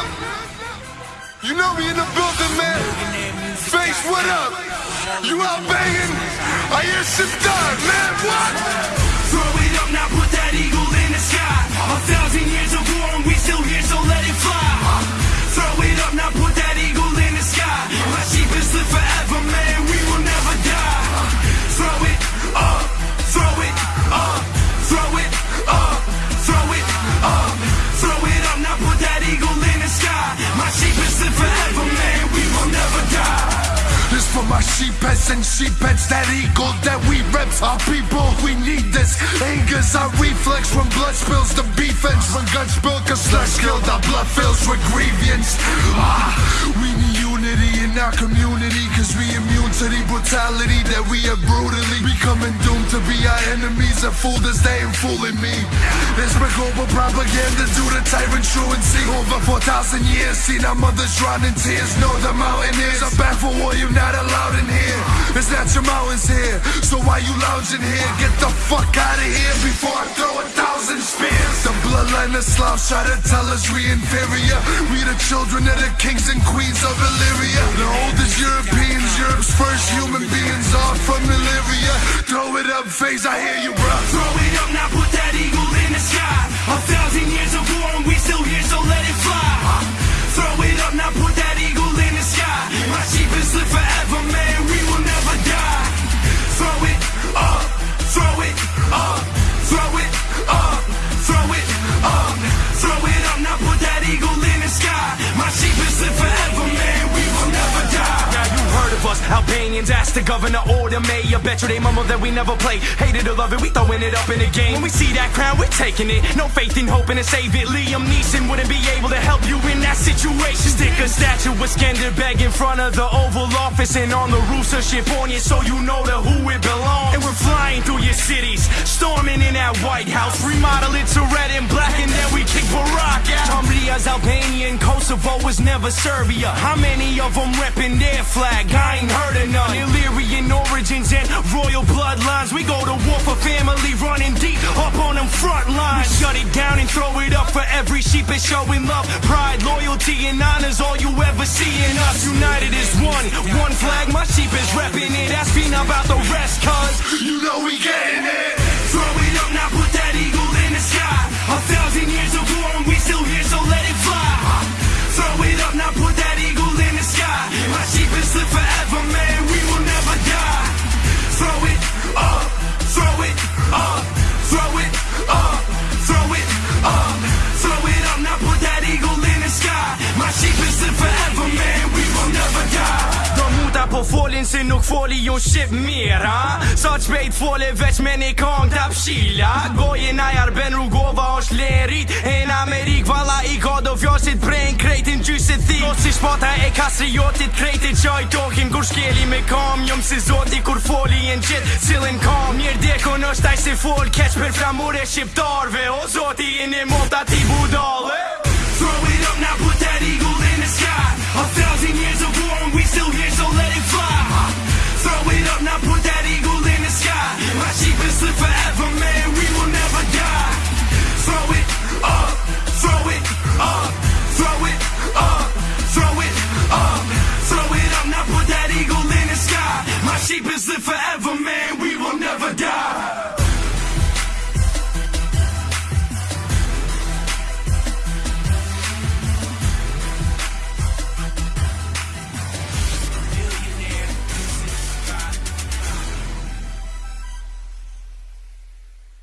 up. You know me in the building, man. Face, what up? You out banging? I hear shit done, man. What? Throw it up now, put that eagle in the sky. My sheepheads and sheepheads, that eagle that we reps. Our people, we need this. Anger's our reflex when blood spills the defense. When guns spill, cause slush killed, our blood fills with grievance. Ah, we need unity in our community, cause we immune to the brutality that we have brutally becoming doomed to be our enemies. That fooled us, they ain't fooling me. There's been global propaganda due to tyrant truancy. Over 4,000 years, seen our mothers drown in tears. Know the mountain is a baffle war, you're not allowed in here. It's not your mountains here, so why you lounging here? Get the fuck out of here before I throw a thousand spears. The bloodline of Slavs try to tell us we inferior. We the children of the kings and queens of Illyria. The oldest Europeans, Europe's first human beings, Are from Illyria. Throw it up, face, I hear you, bro. Throw it up now, put that eagle in the sky. A thousand years of war and we still here, so let it fly. Albanians ask the governor or the mayor. Bet you they mumble that we never play. Hated or love it, we throwing it up in the game. When we see that crown, we're taking it. No faith in hoping to save it. Liam Neeson wouldn't be able to help you in that situation. Stick a statue with Skanderbeg in front of the Oval Office and on the roofs of Shipponia so you know to who it belongs. And we're flying through your cities, storming in that White House. Remodel it to red and black and then we kick Barack out. Tombria's Albania and Kosovo was never Serbia. How many of them repping their flag? I ain't every sheep is showing love, pride, loyalty, and honor's all you ever see in us. United is one, one flag. My sheep is repping it. Asking about the rest, cuz You know we getting it. Se nuk foli ju shqip mirë, ha? Sa të shpejt fole veç me një kong të pshila Gojën a jarben rrugova është lerit. E në Amerik vala i ka do fjosit prejnë krejtin gjysit thi. Do si shpata e kastriotit krejtit qaj tokin. Kur shkeli me kam Jom si zoti kur foli e në qit cilin kam. Mirë dekon është aj si fol keq për flamure shqiptarve. O zoti i një mota ti budale. Throw it up now, put that eagle in forever, man.